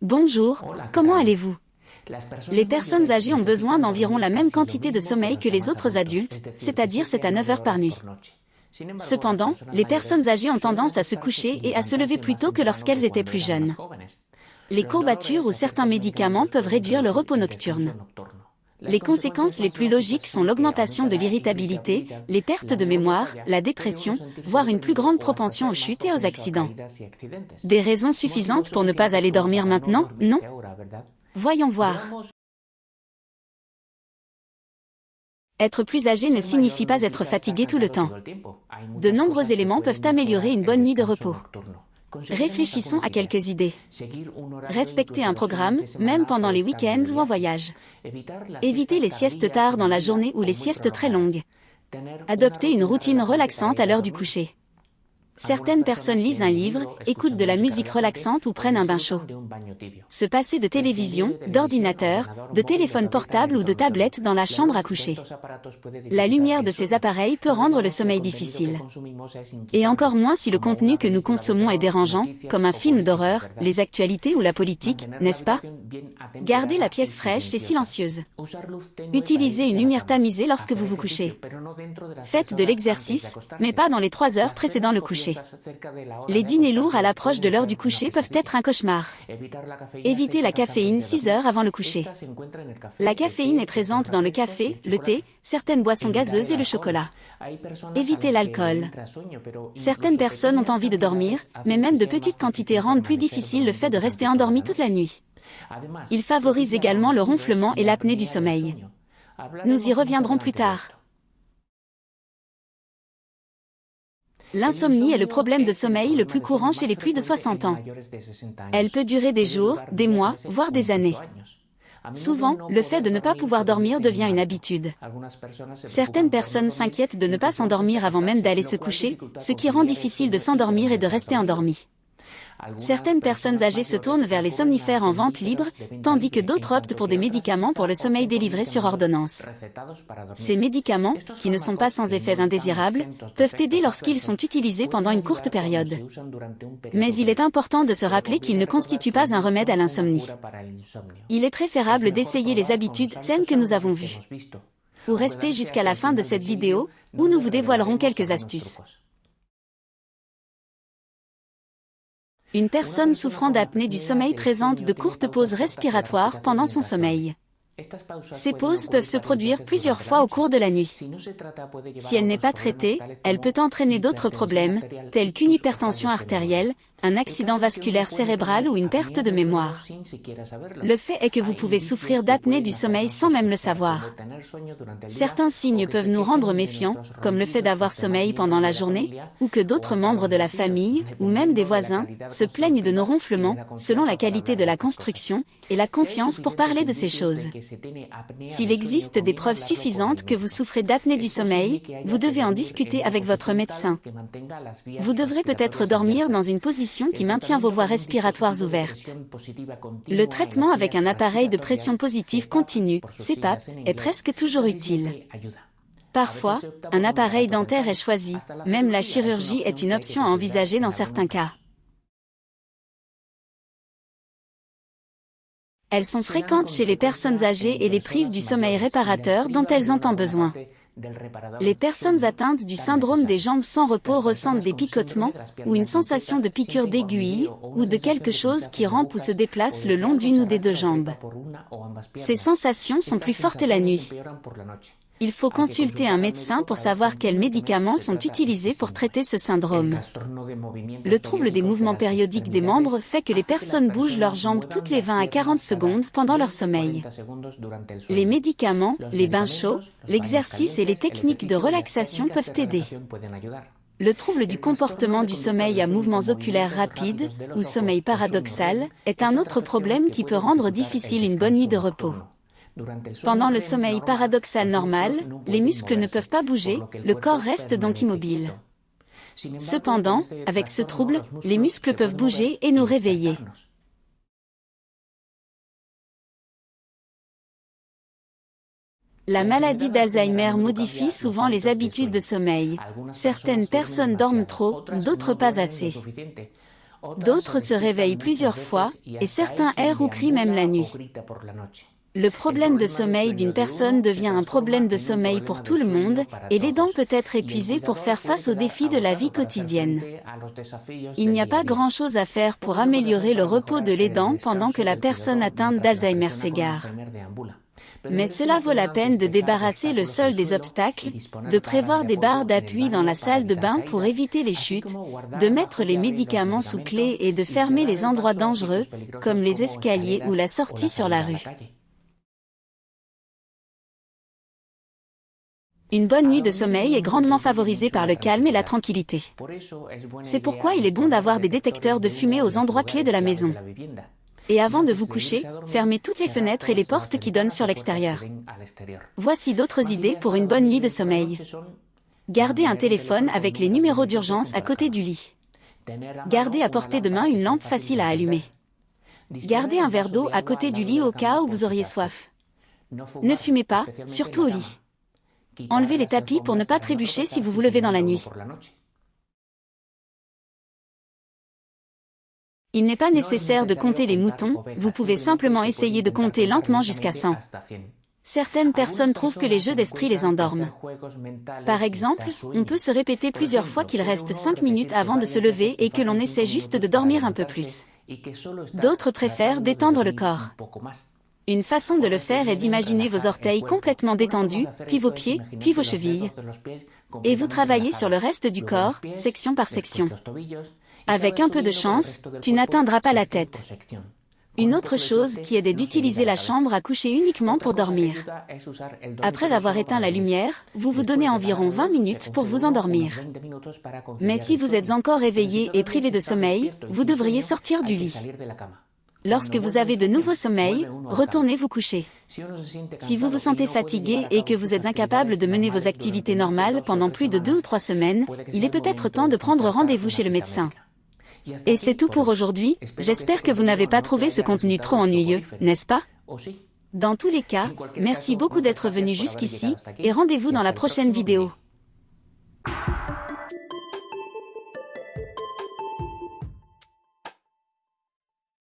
Bonjour, comment allez-vous? Les personnes âgées ont besoin d'environ la même quantité de sommeil que les autres adultes, c'est-à-dire 7 à 9 heures par nuit. Cependant, les personnes âgées ont tendance à se coucher et à se lever plus tôt que lorsqu'elles étaient plus jeunes. Les courbatures ou certains médicaments peuvent réduire le repos nocturne. Les conséquences les plus logiques sont l'augmentation de l'irritabilité, les pertes de mémoire, la dépression, voire une plus grande propension aux chutes et aux accidents. Des raisons suffisantes pour ne pas aller dormir maintenant, non Voyons voir. Être plus âgé ne signifie pas être fatigué tout le temps. De nombreux éléments peuvent améliorer une bonne nuit de repos. Réfléchissons à quelques idées. Respecter un programme, même pendant les week-ends ou en voyage. Éviter les siestes tard dans la journée ou les siestes très longues. Adopter une routine relaxante à l'heure du coucher. Certaines personnes lisent un livre, écoutent de la musique relaxante ou prennent un bain chaud. Se passer de télévision, d'ordinateur, de téléphone portable ou de tablette dans la chambre à coucher. La lumière de ces appareils peut rendre le sommeil difficile. Et encore moins si le contenu que nous consommons est dérangeant, comme un film d'horreur, les actualités ou la politique, n'est-ce pas? Gardez la pièce fraîche et silencieuse. Utilisez une lumière tamisée lorsque vous vous couchez. Faites de l'exercice, mais pas dans les trois heures précédant le coucher. Les dîners lourds à l'approche de l'heure du coucher peuvent être un cauchemar. Évitez la caféine 6 heures avant le coucher. La caféine est présente dans le café, le thé, certaines boissons gazeuses et le chocolat. Évitez l'alcool. Certaines personnes ont envie de dormir, mais même de petites quantités rendent plus difficile le fait de rester endormi toute la nuit. Il favorise également le ronflement et l'apnée du sommeil. Nous y reviendrons plus tard. L'insomnie est le problème de sommeil le plus courant chez les plus de 60 ans. Elle peut durer des jours, des mois, voire des années. Souvent, le fait de ne pas pouvoir dormir devient une habitude. Certaines personnes s'inquiètent de ne pas s'endormir avant même d'aller se coucher, ce qui rend difficile de s'endormir et de rester endormi. Certaines personnes âgées se tournent vers les somnifères en vente libre, tandis que d'autres optent pour des médicaments pour le sommeil délivrés sur ordonnance. Ces médicaments, qui ne sont pas sans effets indésirables, peuvent aider lorsqu'ils sont utilisés pendant une courte période. Mais il est important de se rappeler qu'ils ne constituent pas un remède à l'insomnie. Il est préférable d'essayer les habitudes saines que nous avons vues. Ou restez jusqu'à la fin de cette vidéo, où nous vous dévoilerons quelques astuces. Une personne souffrant d'apnée du sommeil présente de courtes pauses respiratoires pendant son sommeil. Ces pauses peuvent se produire plusieurs fois au cours de la nuit. Si elle n'est pas traitée, elle peut entraîner d'autres problèmes, tels qu'une hypertension artérielle, un accident vasculaire cérébral ou une perte de mémoire. Le fait est que vous pouvez souffrir d'apnée du sommeil sans même le savoir. Certains signes peuvent nous rendre méfiants, comme le fait d'avoir sommeil pendant la journée, ou que d'autres membres de la famille, ou même des voisins, se plaignent de nos ronflements, selon la qualité de la construction, et la confiance pour parler de ces choses. S'il existe des preuves suffisantes que vous souffrez d'apnée du sommeil, vous devez en discuter avec votre médecin. Vous devrez peut-être dormir dans une position qui maintient vos voies respiratoires ouvertes. Le traitement avec un appareil de pression positive continue, CPAP, est presque toujours utile. Parfois, un appareil dentaire est choisi, même la chirurgie est une option à envisager dans certains cas. Elles sont fréquentes chez les personnes âgées et les privent du sommeil réparateur dont elles ont besoin. Les personnes atteintes du syndrome des jambes sans repos ressentent des picotements, ou une sensation de piqûre d'aiguille, ou de quelque chose qui rampe ou se déplace le long d'une ou des deux jambes. Ces sensations sont plus fortes la nuit. Il faut consulter un médecin pour savoir quels médicaments sont utilisés pour traiter ce syndrome. Le trouble des mouvements périodiques des membres fait que les personnes bougent leurs jambes toutes les 20 à 40 secondes pendant leur sommeil. Les médicaments, les bains chauds, l'exercice et les techniques de relaxation peuvent aider. Le trouble du comportement du sommeil à mouvements oculaires rapides, ou sommeil paradoxal, est un autre problème qui peut rendre difficile une bonne nuit de repos. Pendant le sommeil paradoxal normal, les muscles ne peuvent pas bouger, le corps reste donc immobile. Cependant, avec ce trouble, les muscles peuvent bouger et nous réveiller. La maladie d'Alzheimer modifie souvent les habitudes de sommeil. Certaines personnes dorment trop, d'autres pas assez. D'autres se réveillent plusieurs fois, et certains errent ou crient même la nuit. Le problème de sommeil d'une personne devient un problème de sommeil pour tout le monde, et l'aidant peut être épuisé pour faire face aux défis de la vie quotidienne. Il n'y a pas grand-chose à faire pour améliorer le repos de l'aidant pendant que la personne atteinte d'Alzheimer s'égare. Mais cela vaut la peine de débarrasser le sol des obstacles, de prévoir des barres d'appui dans la salle de bain pour éviter les chutes, de mettre les médicaments sous clé et de fermer les endroits dangereux, comme les escaliers ou la sortie sur la rue. Une bonne nuit de sommeil est grandement favorisée par le calme et la tranquillité. C'est pourquoi il est bon d'avoir des détecteurs de fumée aux endroits clés de la maison. Et avant de vous coucher, fermez toutes les fenêtres et les portes qui donnent sur l'extérieur. Voici d'autres idées pour une bonne nuit de sommeil. Gardez un téléphone avec les numéros d'urgence à côté du lit. Gardez à portée de main une lampe facile à allumer. Gardez un verre d'eau à côté du lit au cas où vous auriez soif. Ne fumez pas, surtout au lit. Enlevez les tapis pour ne pas trébucher si vous vous levez dans la nuit. Il n'est pas nécessaire de compter les moutons, vous pouvez simplement essayer de compter lentement jusqu'à 100. Certaines personnes trouvent que les jeux d'esprit les endorment. Par exemple, on peut se répéter plusieurs fois qu'il reste 5 minutes avant de se lever et que l'on essaie juste de dormir un peu plus. D'autres préfèrent détendre le corps. Une façon de le faire est d'imaginer vos orteils complètement détendus, puis vos pieds, puis vos chevilles. Et vous travaillez sur le reste du corps, section par section. Avec un peu de chance, tu n'atteindras pas la tête. Une autre chose qui est d'utiliser la chambre à coucher uniquement pour dormir. Après avoir éteint la lumière, vous vous donnez environ 20 minutes pour vous endormir. Mais si vous êtes encore éveillé et privé de sommeil, vous devriez sortir du lit. Lorsque vous avez de nouveaux sommeils, retournez vous coucher. Si vous vous sentez fatigué et que vous êtes incapable de mener vos activités normales pendant plus de deux ou trois semaines, il est peut-être temps de prendre rendez-vous chez le médecin. Et c'est tout pour aujourd'hui, j'espère que vous n'avez pas trouvé ce contenu trop ennuyeux, n'est-ce pas? Dans tous les cas, merci beaucoup d'être venu jusqu'ici, et rendez-vous dans la prochaine vidéo.